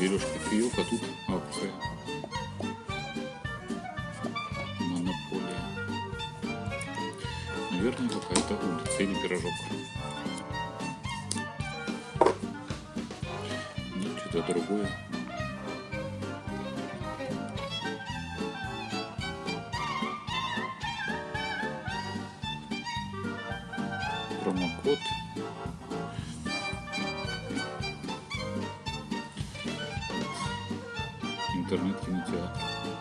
берешь кофеек, а тут акция. Монополия. Наверное, какая-то улица или пирожок. Нет, что-то другое. Промокод. Интернет-кинотеатр.